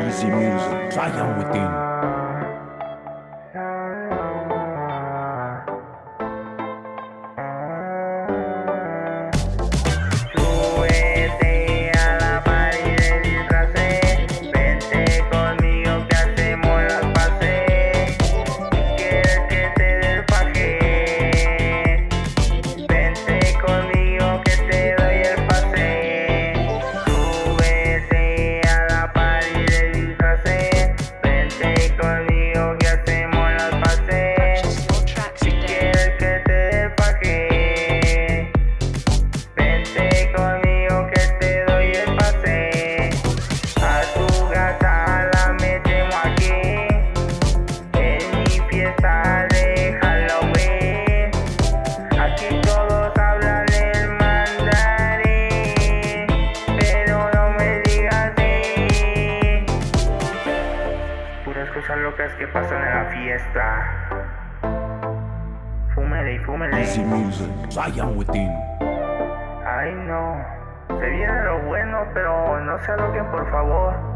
Easy music. Fire within. cosas locas que pasan en la fiesta. Fúmele y fúmele. Easy music, Zion within. Ay no, se viene lo bueno, pero no se aloquen por favor.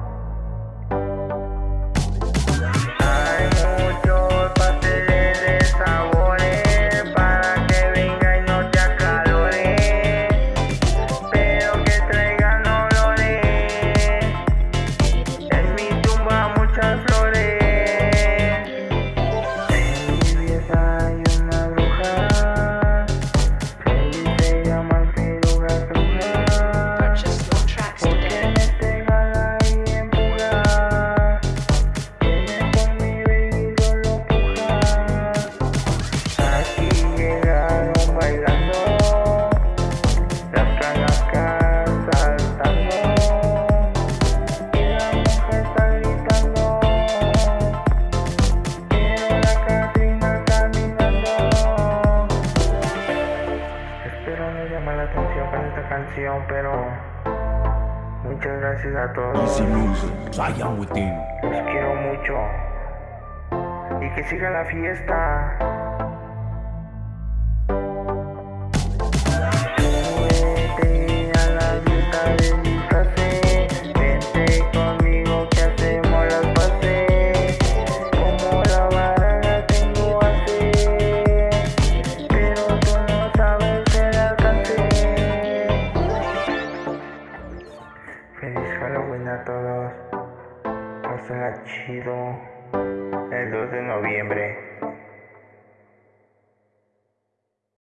la atención con esta canción, pero muchas gracias a todos. Los quiero mucho. Y que siga la fiesta. Halloween a todos. Pásenla chido el 2 de noviembre.